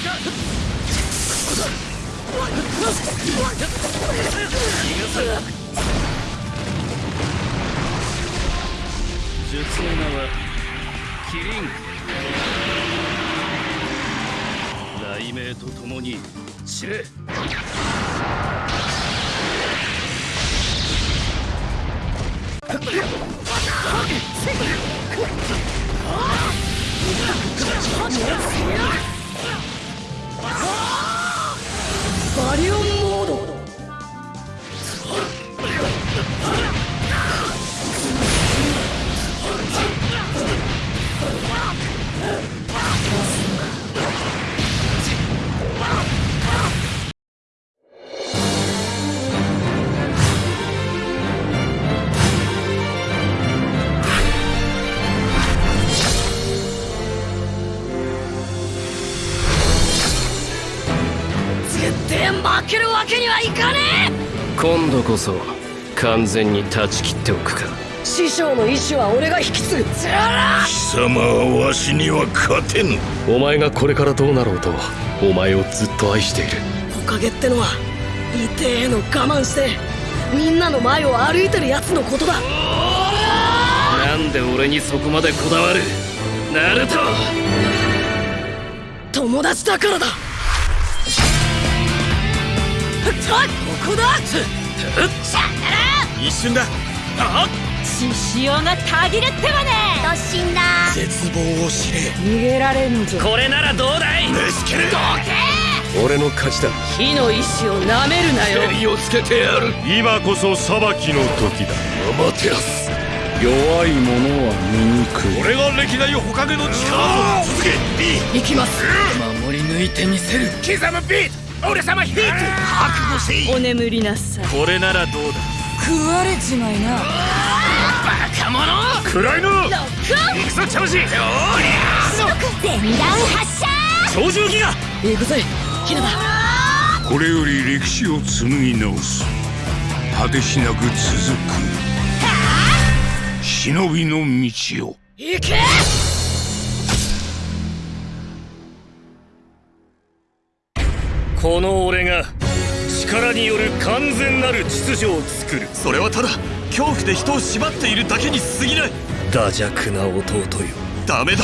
術の名はキリン雷鳴とともに知れリオンモード。負けるわけにはいかね今度こそ完全に断ち切っておくか。え師匠の意志は俺が引き継ぐ。つら貴様はわしには勝てぬ。お前がこれからどうなろうとお前をずっと愛している。おかげってのは痛えの我慢してみんなの前を歩いてるやつのことだ。なんで俺にそこまでこだわる？ナルト！友達だからだここだ一瞬だ。獅子王がたぎるってわね。突進だ。絶望を知れ。逃げられんぞ。これならどうだい。ねしけれ。俺の勝ちだ。火の意志をなめるなよ。襟をつけてやる。今こそ裁きの時だ。アマテラス弱い者は醜い。俺が歴代ほかげの力ぞ続け。B 行きます。守り抜いてみせる。刻むビート俺様ヒート覚悟せい。お眠りなさい。これならどうだ？食われちまいな。暗いの。行くぞチャムシおり全弾発射ゃ操縦機が行くぜヒナだ。これより歴史を紡ぎ直す。果てしなく続く。忍びの道を。行けこの俺が力による完全なる秩序を作る。それはただ恐怖で人を縛っているだけに過ぎない。惰弱な弟よ。ダメだ。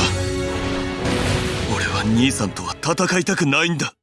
俺は兄さんとは戦いたくないんだ